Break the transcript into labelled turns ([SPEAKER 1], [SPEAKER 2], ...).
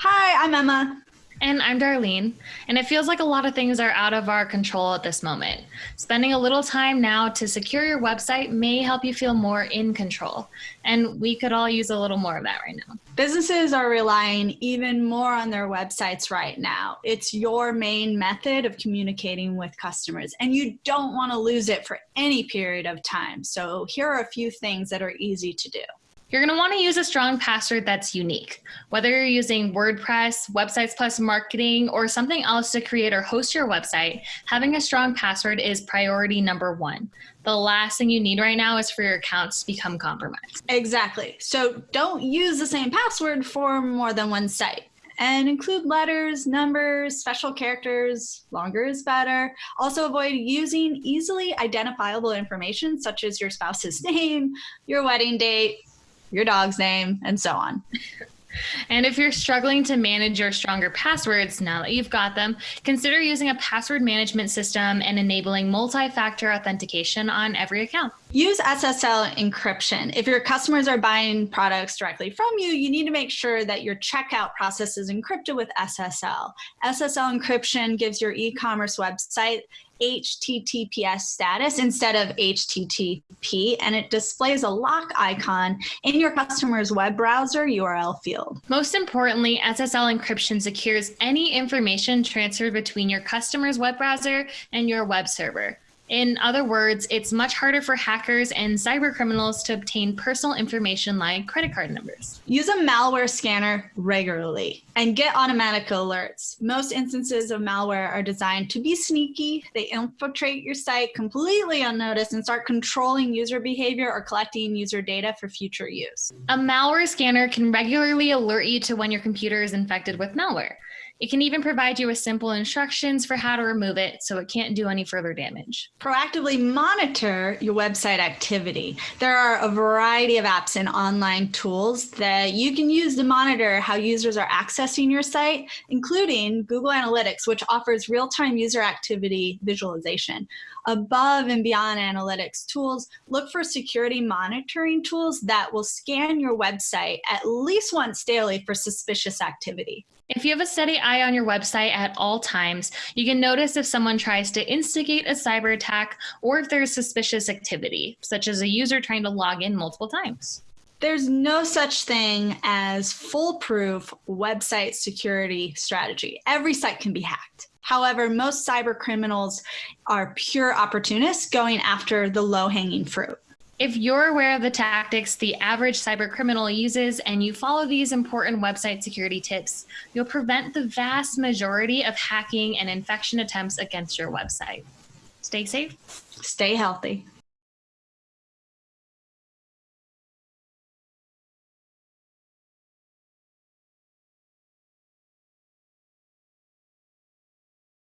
[SPEAKER 1] Hi, I'm Emma.
[SPEAKER 2] And I'm Darlene. And it feels like a lot of things are out of our control at this moment. Spending a little time now to secure your website may help you feel more in control. And we could all use a little more of that right now.
[SPEAKER 1] Businesses are relying even more on their websites right now. It's your main method of communicating with customers, and you don't want to lose it for any period of time. So, here are a few things that are easy to do.
[SPEAKER 2] You're going to want to use a strong password that's unique. Whether you're using WordPress, Websites Plus Marketing, or something else to create or host your website, having a strong password is priority number one. The last thing you need right now is for your accounts to become compromised.
[SPEAKER 1] Exactly. So don't use the same password for more than one site and include letters, numbers, special characters. Longer is better. Also avoid using easily identifiable information such as your spouse's name, your wedding date, your dog's name, and so on.
[SPEAKER 2] And if you're struggling to manage your stronger passwords now that you've got them, consider using a password management system and enabling multi factor authentication on every account.
[SPEAKER 1] Use SSL encryption. If your customers are buying products directly from you, you need to make sure that your checkout process is encrypted with SSL. SSL encryption gives your e commerce website HTTPS status instead of HTTP, and it displays a lock icon in your customer's web browser URL field.
[SPEAKER 2] Most importantly, SSL encryption secures any information transferred between your customer's web browser and your web server. In other words, it's much harder for hackers and cyber criminals to obtain personal information like credit card numbers.
[SPEAKER 1] Use a malware scanner regularly and get automatic alerts. Most instances of malware are designed to be sneaky. They infiltrate your site completely unnoticed and start controlling user behavior or collecting user data for future use.
[SPEAKER 2] A malware scanner can regularly alert you to when your computer is infected with malware. It can even provide you with simple instructions for how to remove it so it can't do any further damage.
[SPEAKER 1] Proactively monitor your website activity. There are a variety of apps and online tools that you can use to monitor how users are accessing your site, including Google Analytics, which offers real-time user activity visualization. Above and beyond analytics tools, look for security monitoring tools that will scan your website at least once daily for suspicious activity.
[SPEAKER 2] If you have a steady eye on your website at all times, you can notice if someone tries to instigate a cyber attack or if there's suspicious activity, such as a user trying to log in multiple times.
[SPEAKER 1] There's no such thing as foolproof website security strategy. Every site can be hacked. However, most cyber criminals are pure opportunists going after the low hanging fruit.
[SPEAKER 2] If you're aware of the tactics the average cyber criminal uses and you follow these important website security tips, you'll prevent the vast majority of hacking and infection attempts against your website. Stay safe.
[SPEAKER 1] Stay healthy.